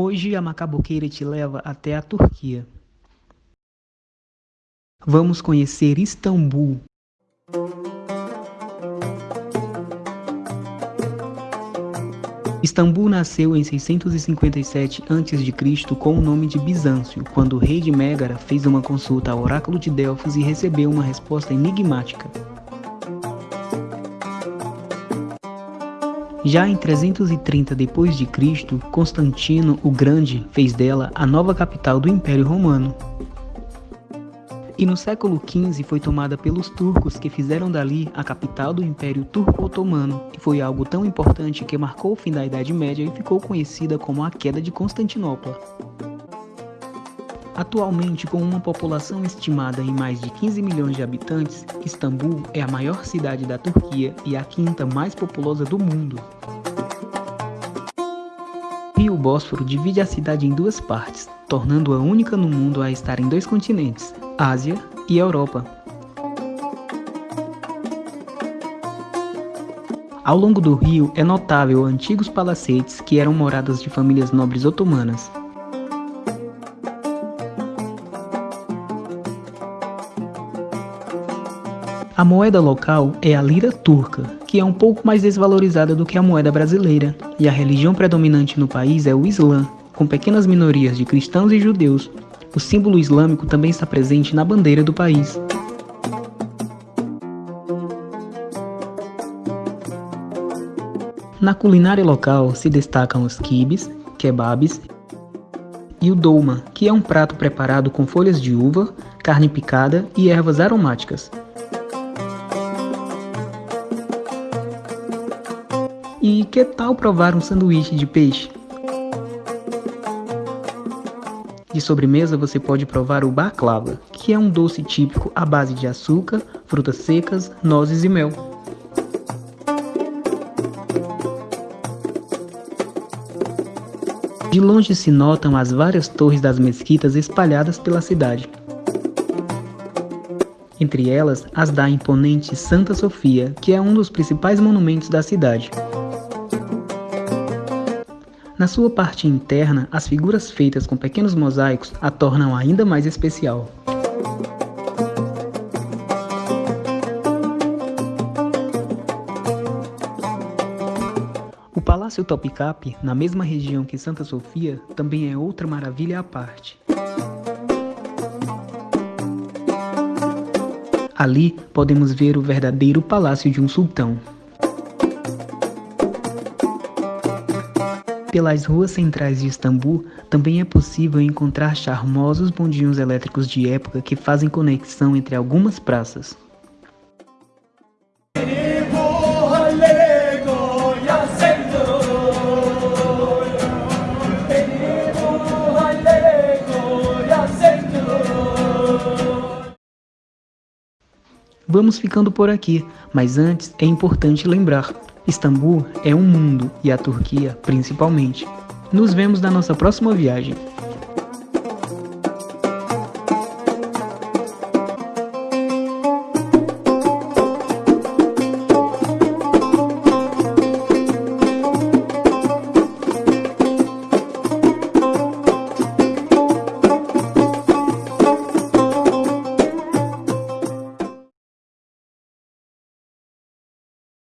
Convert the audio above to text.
Hoje a macaboqueira te leva até a Turquia. Vamos conhecer Istambul. Istambul nasceu em 657 a.C. com o nome de Bizâncio, quando o rei de Mégara fez uma consulta ao oráculo de Delfos e recebeu uma resposta enigmática. Já em 330 d.C., Constantino o Grande fez dela a nova capital do Império Romano. E no século XV foi tomada pelos turcos que fizeram dali a capital do Império Turco-Otomano, e foi algo tão importante que marcou o fim da Idade Média e ficou conhecida como a Queda de Constantinopla. Atualmente, com uma população estimada em mais de 15 milhões de habitantes, Istambul é a maior cidade da Turquia e a quinta mais populosa do mundo. O rio Bósforo divide a cidade em duas partes, tornando-a única no mundo a estar em dois continentes, Ásia e Europa. Ao longo do rio é notável antigos palacetes que eram moradas de famílias nobres otomanas. A moeda local é a lira turca, que é um pouco mais desvalorizada do que a moeda brasileira, e a religião predominante no país é o Islã, com pequenas minorias de cristãos e judeus. O símbolo islâmico também está presente na bandeira do país. Na culinária local se destacam os quibes, kebabs e o dolma, que é um prato preparado com folhas de uva, carne picada e ervas aromáticas. E que tal provar um sanduíche de peixe? De sobremesa você pode provar o baklava, que é um doce típico à base de açúcar, frutas secas, nozes e mel. De longe se notam as várias torres das mesquitas espalhadas pela cidade. Entre elas, as da imponente Santa Sofia, que é um dos principais monumentos da cidade. Na sua parte interna, as figuras feitas com pequenos mosaicos a tornam ainda mais especial. O Palácio Topkapi, na mesma região que Santa Sofia, também é outra maravilha à parte. Ali podemos ver o verdadeiro palácio de um sultão. Pelas ruas centrais de Istambul, também é possível encontrar charmosos bondinhos elétricos de época que fazem conexão entre algumas praças. Vamos ficando por aqui, mas antes é importante lembrar, Istambul é um mundo e a Turquia principalmente. Nos vemos na nossa próxima viagem.